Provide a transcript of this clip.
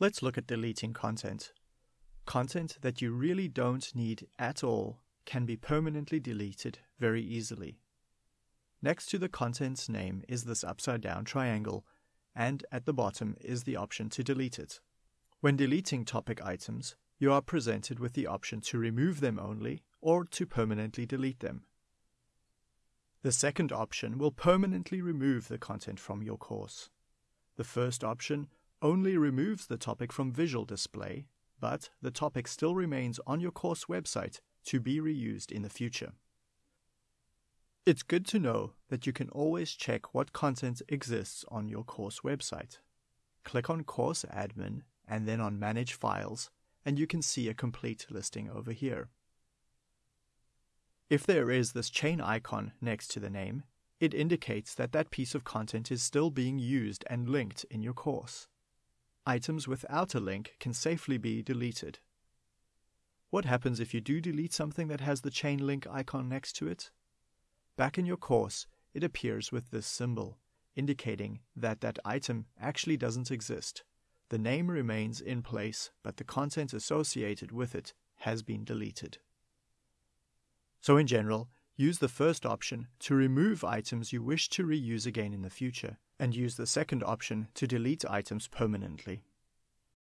Let's look at deleting content. Content that you really don't need at all can be permanently deleted very easily. Next to the content's name is this upside down triangle, and at the bottom is the option to delete it. When deleting topic items, you are presented with the option to remove them only or to permanently delete them. The second option will permanently remove the content from your course. The first option only removes the topic from visual display, but the topic still remains on your course website to be reused in the future. It's good to know that you can always check what content exists on your course website. Click on Course Admin and then on Manage Files, and you can see a complete listing over here. If there is this chain icon next to the name, it indicates that that piece of content is still being used and linked in your course. Items without a link can safely be deleted. What happens if you do delete something that has the chain link icon next to it? Back in your course, it appears with this symbol, indicating that that item actually doesn't exist. The name remains in place, but the content associated with it has been deleted. So in general, use the first option to remove items you wish to reuse again in the future, and use the second option to delete items permanently.